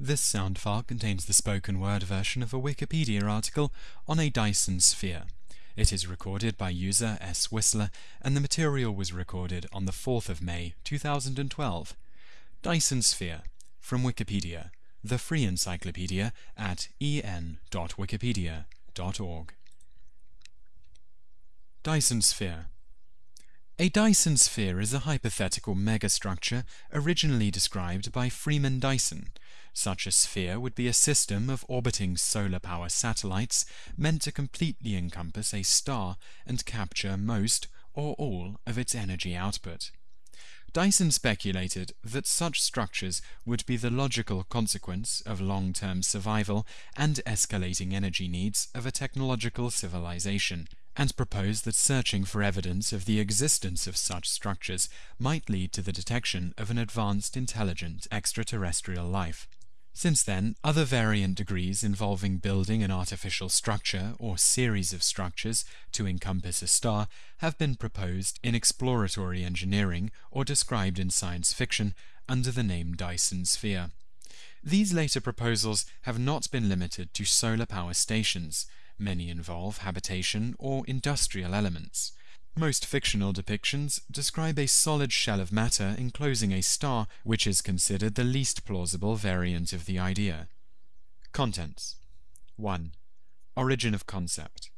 This sound file contains the spoken word version of a Wikipedia article on a Dyson sphere. It is recorded by user S. Whistler, and the material was recorded on the 4th of May 2012. Dyson sphere from Wikipedia, the free encyclopedia at en.wikipedia.org. Dyson sphere a Dyson sphere is a hypothetical megastructure originally described by Freeman Dyson. Such a sphere would be a system of orbiting solar power satellites meant to completely encompass a star and capture most or all of its energy output. Dyson speculated that such structures would be the logical consequence of long-term survival and escalating energy needs of a technological civilization, and proposed that searching for evidence of the existence of such structures might lead to the detection of an advanced intelligent extraterrestrial life. Since then, other variant degrees involving building an artificial structure or series of structures to encompass a star have been proposed in exploratory engineering or described in science fiction under the name Dyson sphere. These later proposals have not been limited to solar power stations, Many involve habitation or industrial elements. Most fictional depictions describe a solid shell of matter enclosing a star, which is considered the least plausible variant of the idea. Contents 1. Origin of concept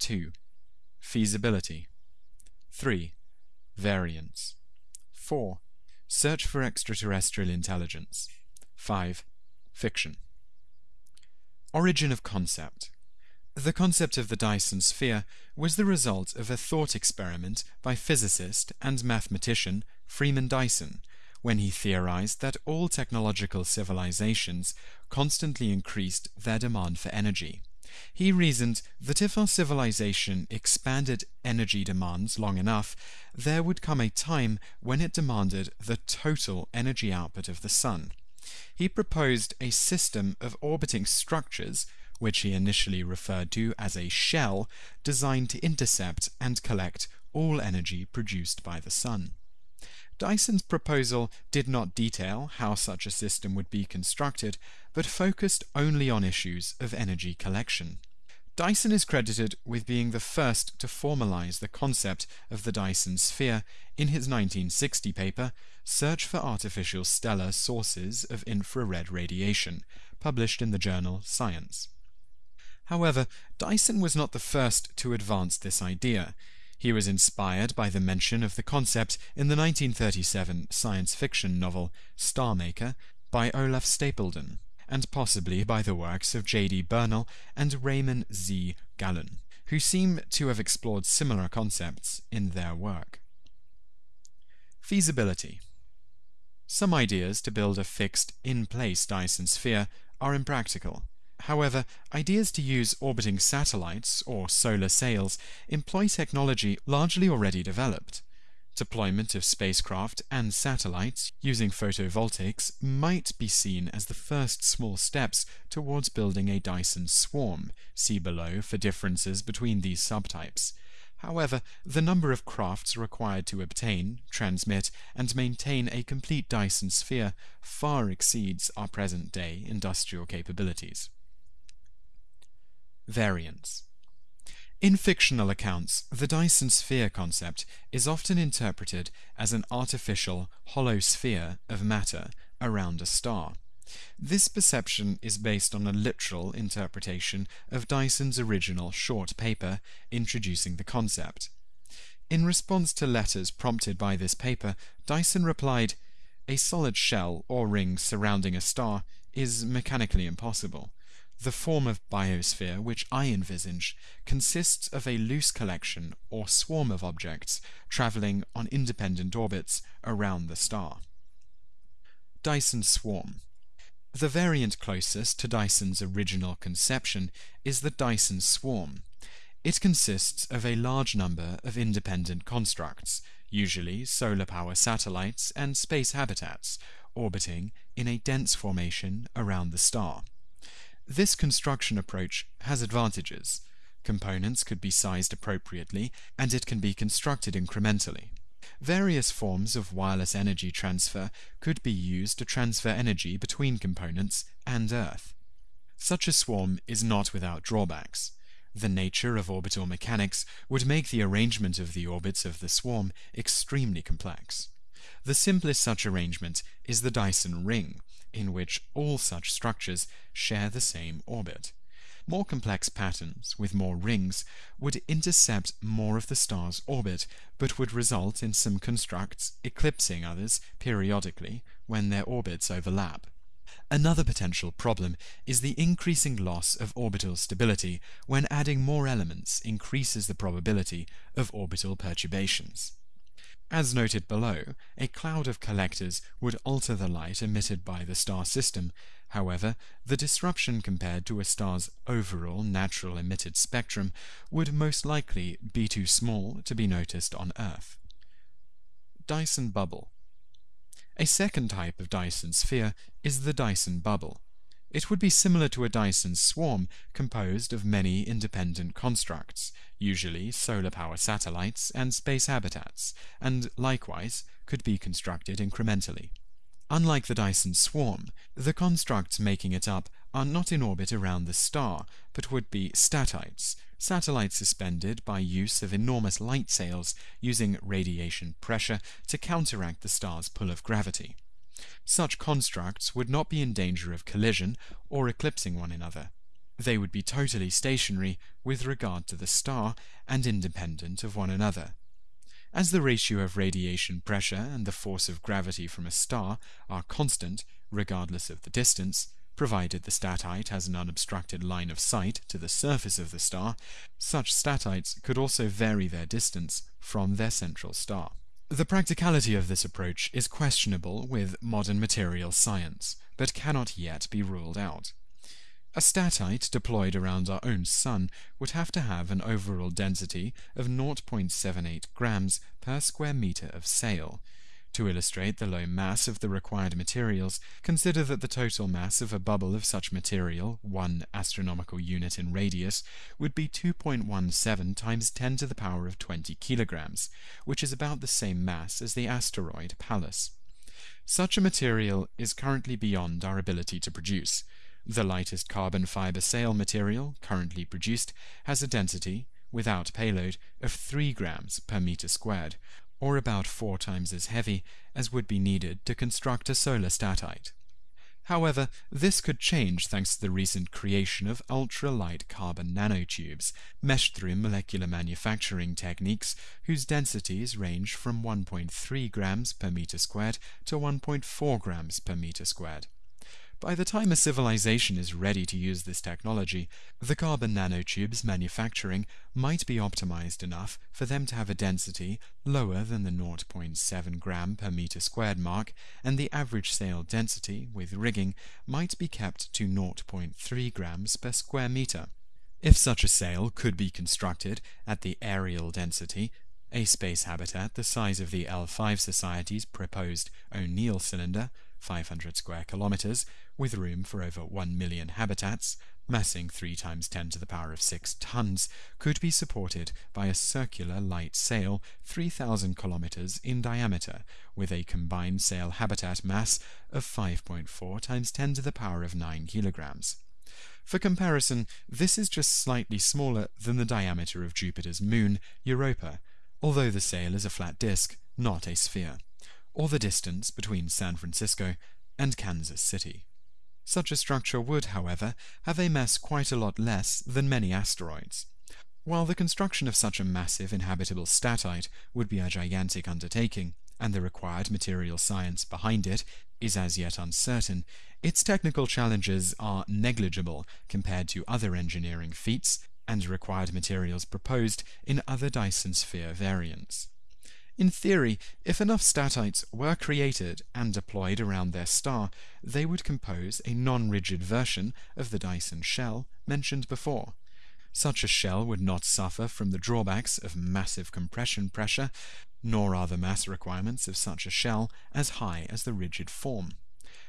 2. Feasibility 3. Variants 4. Search for extraterrestrial intelligence 5. Fiction Origin of concept the concept of the Dyson sphere was the result of a thought experiment by physicist and mathematician Freeman Dyson, when he theorized that all technological civilizations constantly increased their demand for energy. He reasoned that if our civilization expanded energy demands long enough, there would come a time when it demanded the total energy output of the Sun. He proposed a system of orbiting structures which he initially referred to as a shell designed to intercept and collect all energy produced by the Sun. Dyson's proposal did not detail how such a system would be constructed, but focused only on issues of energy collection. Dyson is credited with being the first to formalize the concept of the Dyson sphere in his 1960 paper, Search for Artificial Stellar Sources of Infrared Radiation, published in the journal Science. However, Dyson was not the first to advance this idea. He was inspired by the mention of the concept in the 1937 science fiction novel Star Maker by Olaf Stapledon, and possibly by the works of J.D. Bernal and Raymond Z. Gallun, who seem to have explored similar concepts in their work. Feasibility Some ideas to build a fixed, in-place Dyson sphere are impractical. However, ideas to use orbiting satellites or solar sails employ technology largely already developed. Deployment of spacecraft and satellites using photovoltaics might be seen as the first small steps towards building a Dyson swarm, see below for differences between these subtypes. However, the number of crafts required to obtain, transmit, and maintain a complete Dyson sphere far exceeds our present-day industrial capabilities. Variants In fictional accounts, the Dyson sphere concept is often interpreted as an artificial, hollow sphere of matter around a star. This perception is based on a literal interpretation of Dyson's original short paper introducing the concept. In response to letters prompted by this paper, Dyson replied, A solid shell or ring surrounding a star is mechanically impossible. The form of biosphere which I envisage consists of a loose collection or swarm of objects traveling on independent orbits around the star. Dyson swarm. The variant closest to Dyson's original conception is the Dyson swarm. It consists of a large number of independent constructs, usually solar power satellites and space habitats, orbiting in a dense formation around the star. This construction approach has advantages. Components could be sized appropriately, and it can be constructed incrementally. Various forms of wireless energy transfer could be used to transfer energy between components and Earth. Such a swarm is not without drawbacks. The nature of orbital mechanics would make the arrangement of the orbits of the swarm extremely complex. The simplest such arrangement is the Dyson ring, in which all such structures share the same orbit. More complex patterns, with more rings, would intercept more of the star's orbit, but would result in some constructs eclipsing others periodically when their orbits overlap. Another potential problem is the increasing loss of orbital stability when adding more elements increases the probability of orbital perturbations. As noted below, a cloud of collectors would alter the light emitted by the star system. However, the disruption compared to a star's overall natural emitted spectrum would most likely be too small to be noticed on Earth. Dyson bubble. A second type of Dyson sphere is the Dyson bubble. It would be similar to a Dyson swarm composed of many independent constructs, usually solar power satellites and space habitats, and likewise could be constructed incrementally. Unlike the Dyson swarm, the constructs making it up are not in orbit around the star, but would be statites, satellites suspended by use of enormous light sails using radiation pressure to counteract the star's pull of gravity. Such constructs would not be in danger of collision or eclipsing one another. They would be totally stationary with regard to the star and independent of one another. As the ratio of radiation pressure and the force of gravity from a star are constant regardless of the distance, provided the statite has an unobstructed line of sight to the surface of the star, such statites could also vary their distance from their central star. The practicality of this approach is questionable with modern material science, but cannot yet be ruled out. A statite deployed around our own Sun would have to have an overall density of 0.78 grams per square meter of sail, to illustrate the low mass of the required materials, consider that the total mass of a bubble of such material, one astronomical unit in radius, would be 2.17 times 10 to the power of 20 kilograms, which is about the same mass as the asteroid Pallas. Such a material is currently beyond our ability to produce. The lightest carbon fiber sail material currently produced has a density, without payload, of 3 grams per meter squared, or about four times as heavy as would be needed to construct a solar statite. However, this could change thanks to the recent creation of ultra-light carbon nanotubes, meshed through molecular manufacturing techniques whose densities range from 1.3 grams per meter squared to 1.4 grams per meter squared. By the time a civilization is ready to use this technology, the carbon nanotubes manufacturing might be optimized enough for them to have a density lower than the 0.7 gram per meter squared mark, and the average sail density with rigging might be kept to 0.3 grams per square meter. If such a sail could be constructed at the areal density, a space habitat the size of the L5 Society's proposed O'Neill cylinder, 500 square kilometers, with room for over 1 million habitats, massing 3 times 10 to the power of 6 tons, could be supported by a circular light sail 3,000 kilometers in diameter, with a combined sail habitat mass of 5.4 times 10 to the power of 9 kilograms. For comparison, this is just slightly smaller than the diameter of Jupiter's moon, Europa, although the sail is a flat disk, not a sphere, or the distance between San Francisco and Kansas City. Such a structure would, however, have a mass quite a lot less than many asteroids. While the construction of such a massive inhabitable statite would be a gigantic undertaking, and the required material science behind it is as yet uncertain, its technical challenges are negligible compared to other engineering feats and required materials proposed in other Dyson sphere variants. In theory, if enough statites were created and deployed around their star, they would compose a non-rigid version of the Dyson shell mentioned before. Such a shell would not suffer from the drawbacks of massive compression pressure, nor are the mass requirements of such a shell as high as the rigid form.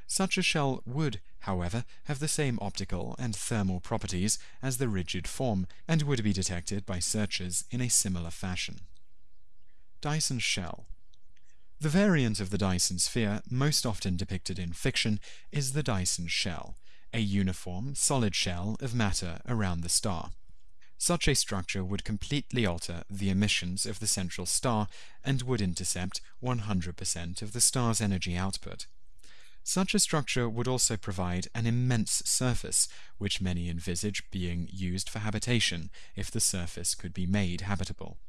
Such a shell would, however, have the same optical and thermal properties as the rigid form, and would be detected by searchers in a similar fashion. Dyson shell. The variant of the Dyson sphere most often depicted in fiction is the Dyson shell, a uniform, solid shell of matter around the star. Such a structure would completely alter the emissions of the central star and would intercept 100% of the star's energy output. Such a structure would also provide an immense surface, which many envisage being used for habitation if the surface could be made habitable.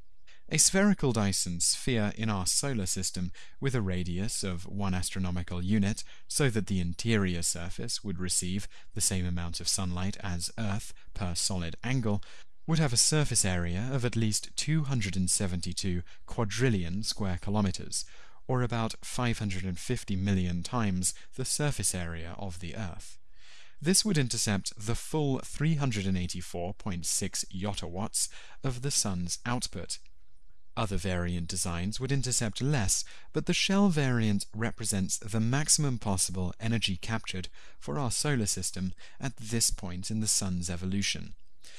A spherical Dyson sphere in our solar system with a radius of one astronomical unit so that the interior surface would receive the same amount of sunlight as Earth per solid angle would have a surface area of at least 272 quadrillion square kilometers, or about 550 million times the surface area of the Earth. This would intercept the full 384.6 yottawatts of the Sun's output. Other variant designs would intercept less, but the shell variant represents the maximum possible energy captured for our solar system at this point in the Sun's evolution.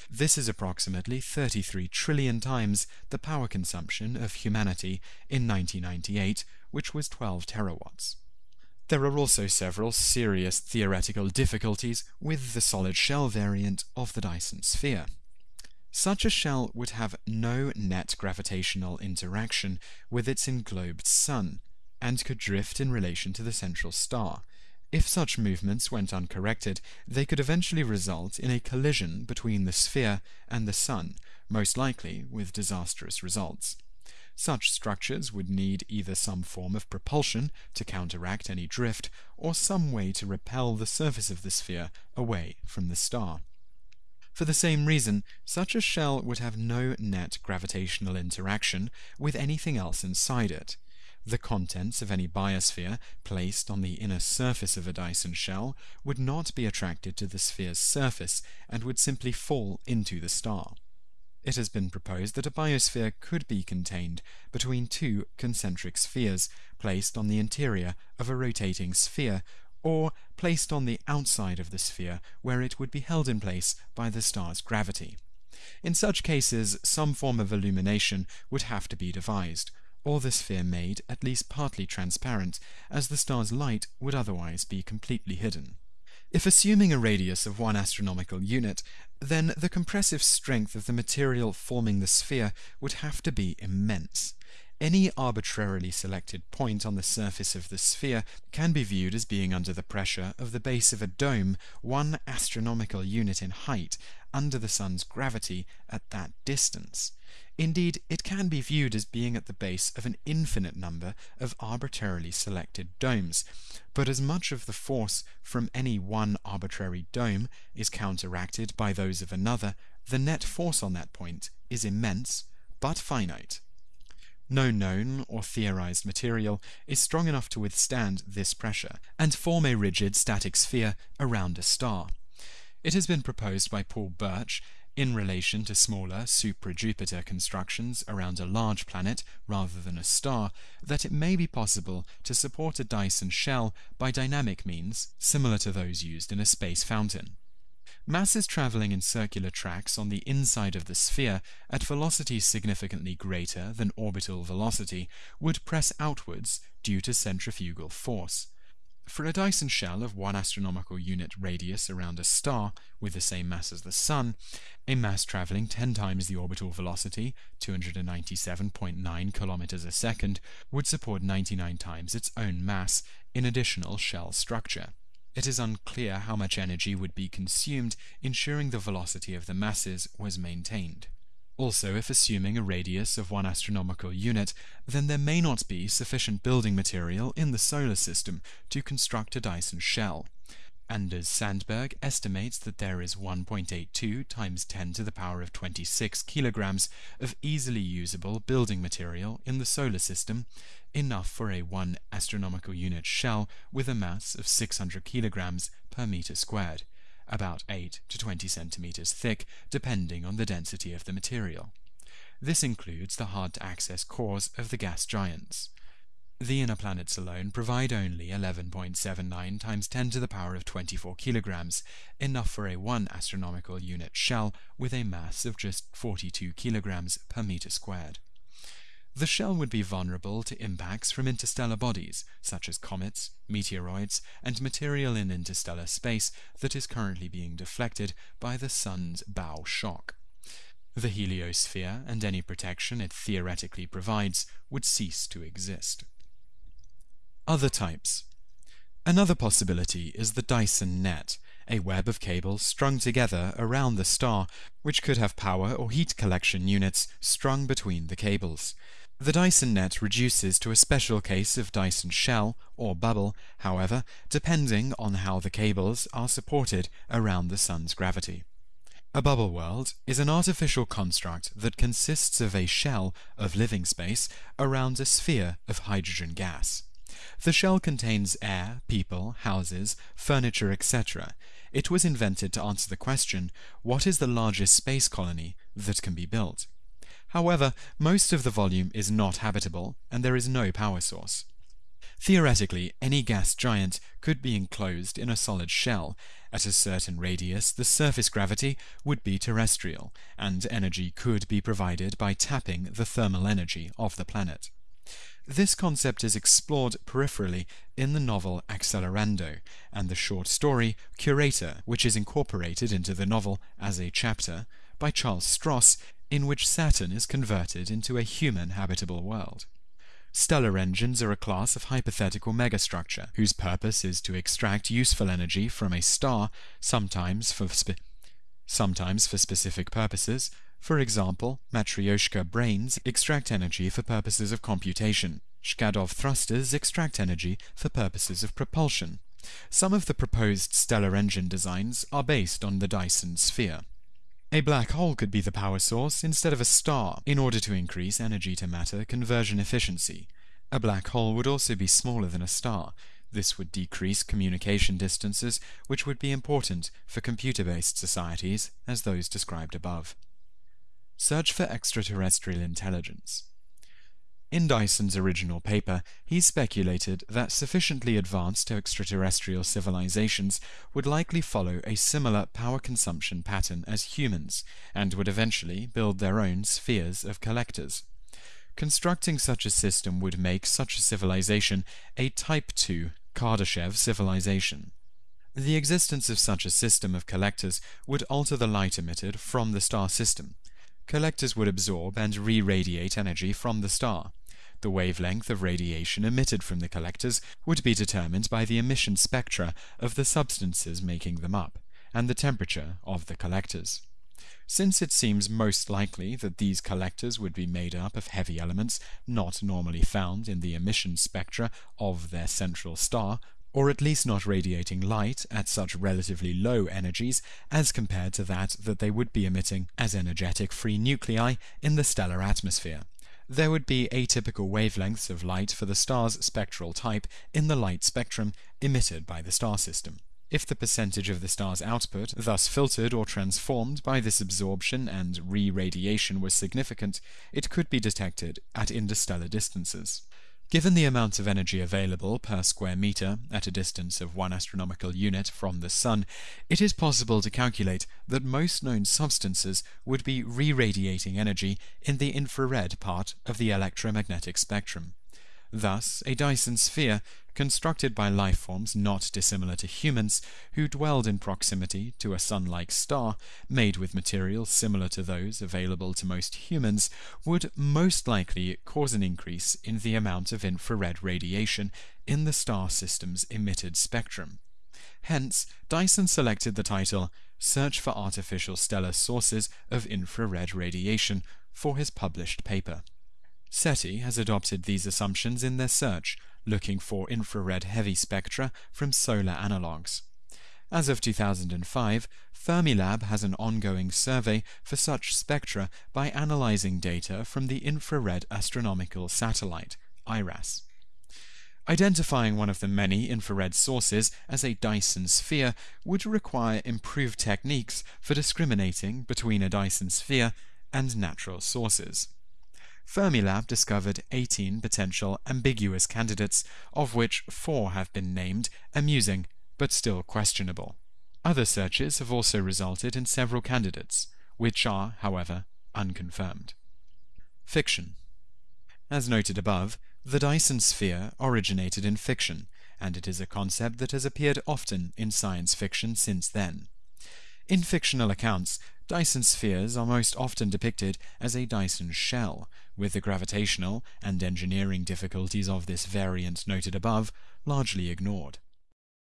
This is approximately 33 trillion times the power consumption of humanity in 1998 which was 12 terawatts. There are also several serious theoretical difficulties with the solid shell variant of the Dyson sphere. Such a shell would have no net gravitational interaction with its englobed sun, and could drift in relation to the central star. If such movements went uncorrected, they could eventually result in a collision between the sphere and the sun, most likely with disastrous results. Such structures would need either some form of propulsion to counteract any drift, or some way to repel the surface of the sphere away from the star. For the same reason, such a shell would have no net gravitational interaction with anything else inside it. The contents of any biosphere placed on the inner surface of a Dyson shell would not be attracted to the sphere's surface and would simply fall into the star. It has been proposed that a biosphere could be contained between two concentric spheres placed on the interior of a rotating sphere, or placed on the outside of the sphere where it would be held in place by the star's gravity. In such cases, some form of illumination would have to be devised, or the sphere made at least partly transparent, as the star's light would otherwise be completely hidden. If assuming a radius of one astronomical unit, then the compressive strength of the material forming the sphere would have to be immense. Any arbitrarily selected point on the surface of the sphere can be viewed as being under the pressure of the base of a dome one astronomical unit in height under the sun's gravity at that distance. Indeed, it can be viewed as being at the base of an infinite number of arbitrarily selected domes, but as much of the force from any one arbitrary dome is counteracted by those of another, the net force on that point is immense, but finite. No known or theorized material is strong enough to withstand this pressure and form a rigid static sphere around a star. It has been proposed by Paul Birch in relation to smaller supra-Jupiter constructions around a large planet rather than a star, that it may be possible to support a Dyson shell by dynamic means similar to those used in a space fountain. Masses traveling in circular tracks on the inside of the sphere at velocities significantly greater than orbital velocity would press outwards due to centrifugal force. For a Dyson shell of one astronomical unit radius around a star with the same mass as the Sun, a mass traveling 10 times the orbital velocity, 297.9 kilometers a second, would support 99 times its own mass in additional shell structure. It is unclear how much energy would be consumed ensuring the velocity of the masses was maintained. Also, if assuming a radius of one astronomical unit, then there may not be sufficient building material in the solar system to construct a Dyson shell. Anders Sandberg estimates that there is 1.82 times 10 to the power of 26 kilograms of easily usable building material in the solar system, enough for a 1 astronomical unit shell with a mass of 600 kilograms per meter squared about 8 to 20 centimeters thick, depending on the density of the material. This includes the hard-to-access cores of the gas giants. The inner planets alone provide only 11.79 times 10 to the power of 24 kilograms, enough for a 1 astronomical unit shell with a mass of just 42 kilograms per meter squared. The shell would be vulnerable to impacts from interstellar bodies, such as comets, meteoroids, and material in interstellar space that is currently being deflected by the Sun's bow shock. The heliosphere and any protection it theoretically provides would cease to exist. Other types. Another possibility is the Dyson net, a web of cables strung together around the star, which could have power or heat collection units strung between the cables. The Dyson net reduces to a special case of Dyson shell or bubble, however, depending on how the cables are supported around the Sun's gravity. A bubble world is an artificial construct that consists of a shell of living space around a sphere of hydrogen gas. The shell contains air, people, houses, furniture, etc. It was invented to answer the question, what is the largest space colony that can be built? However, most of the volume is not habitable, and there is no power source. Theoretically, any gas giant could be enclosed in a solid shell. At a certain radius, the surface gravity would be terrestrial, and energy could be provided by tapping the thermal energy of the planet. This concept is explored peripherally in the novel Accelerando and the short story Curator, which is incorporated into the novel as a chapter by Charles Stross in which Saturn is converted into a human habitable world. Stellar engines are a class of hypothetical megastructure whose purpose is to extract useful energy from a star, sometimes for sometimes for specific purposes. For example, Matryoshka brains extract energy for purposes of computation. Shkadov thrusters extract energy for purposes of propulsion. Some of the proposed stellar engine designs are based on the Dyson sphere. A black hole could be the power source instead of a star in order to increase energy to matter conversion efficiency. A black hole would also be smaller than a star. This would decrease communication distances, which would be important for computer-based societies as those described above. Search for extraterrestrial intelligence. In Dyson's original paper, he speculated that sufficiently advanced extraterrestrial civilizations would likely follow a similar power consumption pattern as humans, and would eventually build their own spheres of collectors. Constructing such a system would make such a civilization a Type II Kardashev civilization. The existence of such a system of collectors would alter the light emitted from the star system, Collectors would absorb and re-radiate energy from the star. The wavelength of radiation emitted from the collectors would be determined by the emission spectra of the substances making them up, and the temperature of the collectors. Since it seems most likely that these collectors would be made up of heavy elements not normally found in the emission spectra of their central star, or at least not radiating light at such relatively low energies as compared to that that they would be emitting as energetic free nuclei in the stellar atmosphere. There would be atypical wavelengths of light for the star's spectral type in the light spectrum emitted by the star system. If the percentage of the star's output, thus filtered or transformed by this absorption and re-radiation was significant, it could be detected at interstellar distances. Given the amount of energy available per square meter at a distance of one astronomical unit from the Sun, it is possible to calculate that most known substances would be re-radiating energy in the infrared part of the electromagnetic spectrum. Thus, a Dyson sphere, constructed by life forms not dissimilar to humans, who dwelled in proximity to a sun-like star, made with materials similar to those available to most humans, would most likely cause an increase in the amount of infrared radiation in the star system's emitted spectrum. Hence, Dyson selected the title Search for Artificial Stellar Sources of Infrared Radiation for his published paper. SETI has adopted these assumptions in their search, looking for infrared heavy spectra from solar analogues. As of 2005, Fermilab has an ongoing survey for such spectra by analyzing data from the Infrared Astronomical Satellite, IRAS. Identifying one of the many infrared sources as a Dyson sphere would require improved techniques for discriminating between a Dyson sphere and natural sources. Fermilab discovered 18 potential ambiguous candidates, of which four have been named amusing but still questionable. Other searches have also resulted in several candidates, which are, however, unconfirmed. Fiction As noted above, the Dyson sphere originated in fiction, and it is a concept that has appeared often in science fiction since then. In fictional accounts, Dyson spheres are most often depicted as a Dyson shell, with the gravitational and engineering difficulties of this variant noted above largely ignored.